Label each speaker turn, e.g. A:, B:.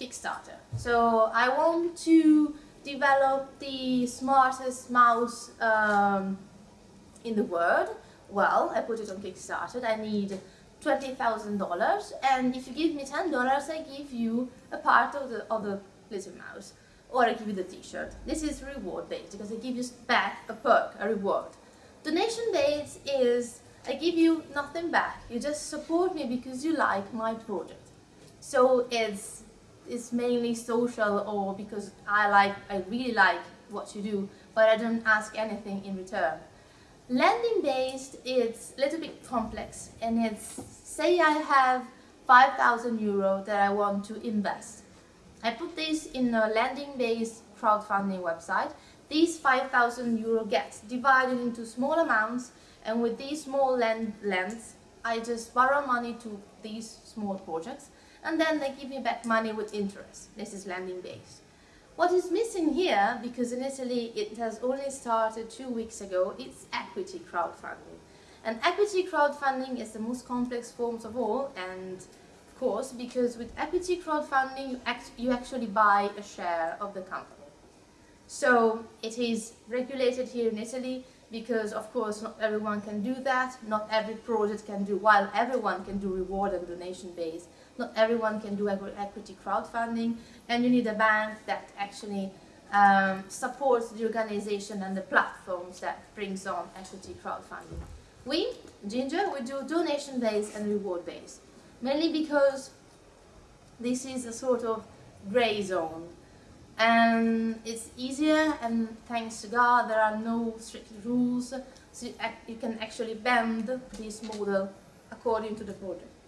A: Kickstarter. So I want to develop the smartest mouse um, in the world. Well, I put it on Kickstarter. I need $20,000 and if you give me $10 I give you a part of the, of the little mouse or I give you the t-shirt. This is reward based because I give you back a perk, a reward. Donation based is I give you nothing back. You just support me because you like my project. So it's it's mainly social or because I like I really like what you do, but I don't ask anything in return. Lending based it's a little bit complex and it's say I have 5,000 euro that I want to invest. I put this in a lending based crowdfunding website. These 5,000 euro gets divided into small amounts and with these small lend lends I just borrow money to these small projects and then they give me back money with interest. This is lending based. What is missing here, because in Italy it has only started two weeks ago, it's equity crowdfunding. And equity crowdfunding is the most complex forms of all and of course because with equity crowdfunding you, act you actually buy a share of the company. So it is regulated here in Italy because of course not everyone can do that, not every project can do, while everyone can do reward and donation based, not everyone can do equity crowdfunding. And you need a bank that actually um, supports the organization and the platforms that brings on equity crowdfunding. We, Ginger, we do donation based and reward based, mainly because this is a sort of gray zone and it's easier and thanks to God there are no strict rules so you can actually bend this model according to the project.